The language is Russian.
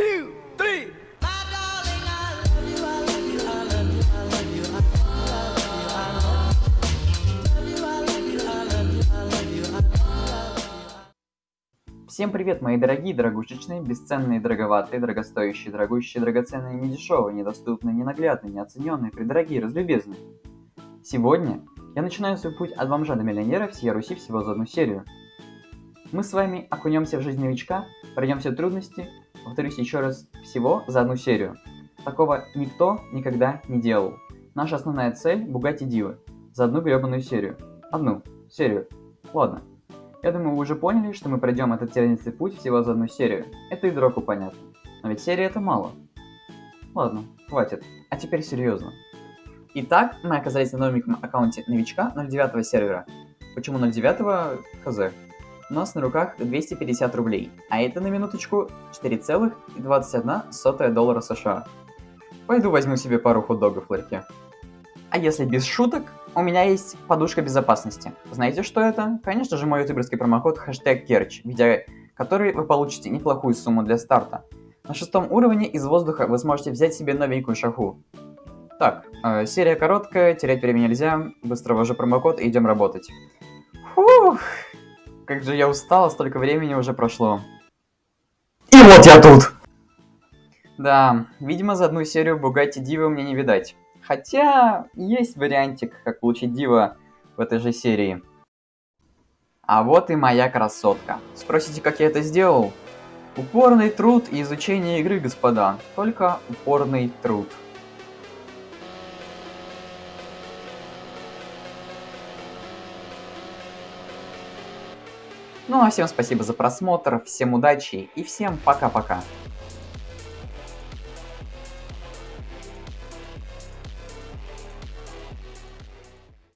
two, three. Всем привет, мои дорогие, дорогушечные, бесценные, дороговатые, дорогостоящие, дорогущие, драгоценные, недешевые, недоступные, ненаглядные, неоцененные, предорогие, разлюбезные. Сегодня я начинаю свой путь от бомжа до миллионера всей Руси всего за одну серию. Мы с вами окунемся в жизнь новичка, все трудности, повторюсь еще раз, всего за одну серию. Такого никто никогда не делал. Наша основная цель – Бугати Дивы. За одну гребаную серию. Одну серию. Ладно. Я думаю, вы уже поняли, что мы пройдем этот тернистый путь всего за одну серию. Это и дроку понятно. Но ведь серия это мало. Ладно, хватит. А теперь серьезно. Итак, мы оказались на новеньком аккаунте новичка 09 сервера. Почему 09? Хз. У нас на руках 250 рублей, а это на минуточку 4,21 доллара США. Пойду возьму себе пару хот-догов в ларьке. А если без шуток, у меня есть подушка безопасности. Знаете, что это? Конечно же, мой ютуберский промокод хэштег Керч, введя который вы получите неплохую сумму для старта. На шестом уровне из воздуха вы сможете взять себе новенькую шаху. Так, э, серия короткая, терять время нельзя, быстро ввожу промокод и идем работать. Фух, как же я устал, столько времени уже прошло. И вот я тут! Да, видимо за одну серию Бугатти Дива мне не видать. Хотя, есть вариантик, как получить дива в этой же серии. А вот и моя красотка. Спросите, как я это сделал? Упорный труд и изучение игры, господа. Только упорный труд. Ну а всем спасибо за просмотр, всем удачи и всем пока-пока.